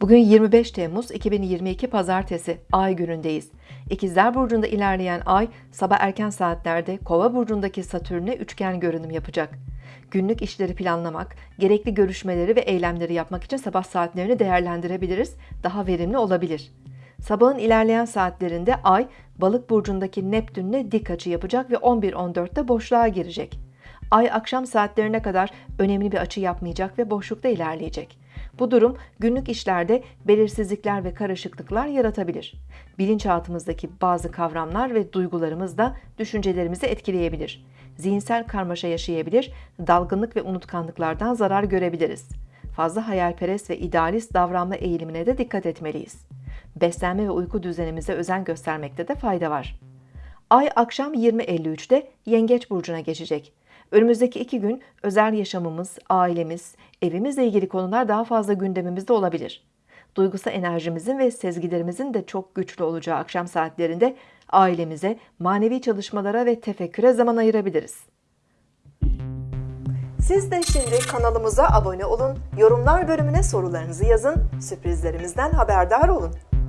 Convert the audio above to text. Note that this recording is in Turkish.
Bugün 25 Temmuz 2022 Pazartesi Ay günündeyiz. İkizler Burcu'nda ilerleyen Ay sabah erken saatlerde Kova Burcu'ndaki Satürn'e üçgen görünüm yapacak. Günlük işleri planlamak, gerekli görüşmeleri ve eylemleri yapmak için sabah saatlerini değerlendirebiliriz, daha verimli olabilir. Sabahın ilerleyen saatlerinde Ay, Balık burcundaki Neptün'le dik açı yapacak ve 11-14'te boşluğa girecek. Ay akşam saatlerine kadar önemli bir açı yapmayacak ve boşlukta ilerleyecek. Bu durum günlük işlerde belirsizlikler ve karışıklıklar yaratabilir. Bilinçaltımızdaki bazı kavramlar ve duygularımız da düşüncelerimizi etkileyebilir. Zihinsel karmaşa yaşayabilir, dalgınlık ve unutkanlıklardan zarar görebiliriz. Fazla hayalperest ve idealist davranma eğilimine de dikkat etmeliyiz. Beslenme ve uyku düzenimize özen göstermekte de fayda var. Ay akşam 20.53'te Yengeç Burcu'na geçecek. Önümüzdeki iki gün özel yaşamımız, ailemiz, evimizle ilgili konular daha fazla gündemimizde olabilir. Duygusal enerjimizin ve sezgilerimizin de çok güçlü olacağı akşam saatlerinde ailemize, manevi çalışmalara ve tefekküre zaman ayırabiliriz. Siz de şimdi kanalımıza abone olun, yorumlar bölümüne sorularınızı yazın, sürprizlerimizden haberdar olun.